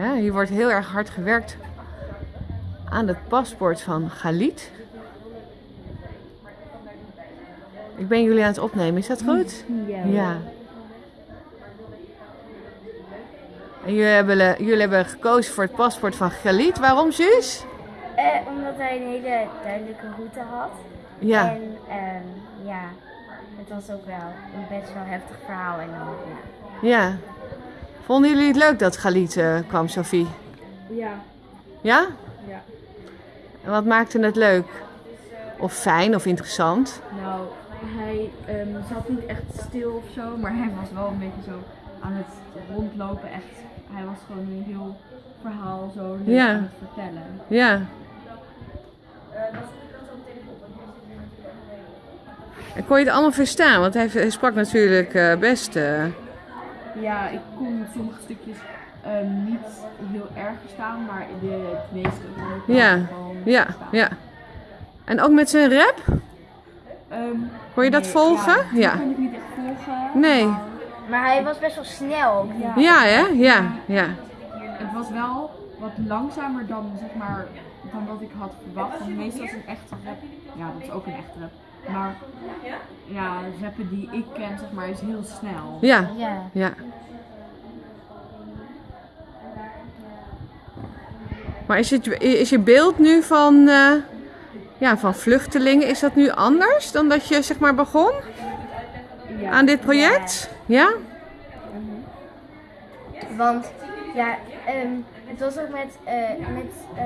Hè, hier wordt heel erg hard gewerkt aan het paspoort van Galit. Ik ben jullie aan het opnemen, is dat goed? Ja. Ja. En jullie hebben, jullie hebben gekozen voor het paspoort van Galit. Waarom, Suus? Eh, omdat hij een hele duidelijke route had. Ja. En ehm, ja, het was ook wel een best wel heftig verhaal. En dan, ja. Ja. Vonden jullie het leuk dat Galit eh, kwam, Sophie? Ja, Ja? ja. En wat maakte het leuk? Of fijn of interessant? Nou, hij ehm, zat niet echt stil of zo, maar hij was wel een beetje zo aan het rondlopen. Echt, hij was gewoon een heel verhaal zo leuk Ja. aan het vertellen. Ja. En kon je het allemaal verstaan? Want hij, sprak natuurlijk eh, best. eh, Ja, ik kon sommige stukjes ehm, niet heel erg verstaan, maar de, het meeste kon ik wel ja, gewoon ja, verstaan. ja. En ook met zijn rap? Ehm, Kon je dat volgen? Ja, die Ja. kon ik niet echt volgen. Nee. maar Maar hij was best wel snel. ja, Ja, hè? Ja, ja. Het was wel wat langzamer dan, zeg maar, dan wat ik had verwacht. Want meestal is een echte rap, ja dat is ook een echte rap. Maar ja, rappen die ik ken, zeg maar, is heel snel. Ja, Ja. ja. Maar is, het, is je beeld nu van, eh, ja, van vluchtelingen, is dat nu anders dan dat je zeg maar begon Ja. aan dit project? Ja? Want ja, ehm, het was ook met, eh met eh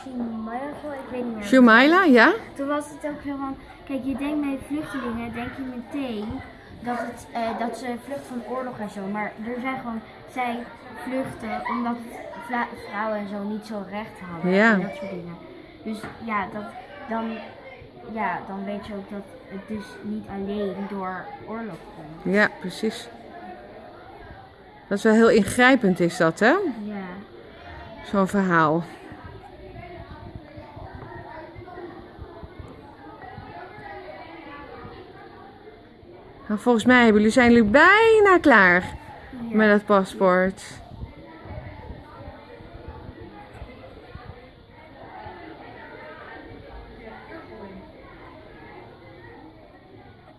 Shimaira, ik weet niet meer. Shumaila, ja? Toen was het ook zo van, kijk, je denkt bij vluchtelingen, denk je meteen dat, het, eh, dat ze vluchten van oorlog en zo. Maar er zijn gewoon, zij vluchten omdat vrouwen en zo niet zo recht hadden. Ja. En dat soort dingen. Dus ja, dat, dan, ja, dan weet je ook dat het dus niet alleen door oorlog komt. Ja, precies. Dat is wel heel ingrijpend is dat, hè? Ja. Zo'n verhaal. Nou, volgens mij hebben jullie, zijn jullie bijna klaar met het paspoort.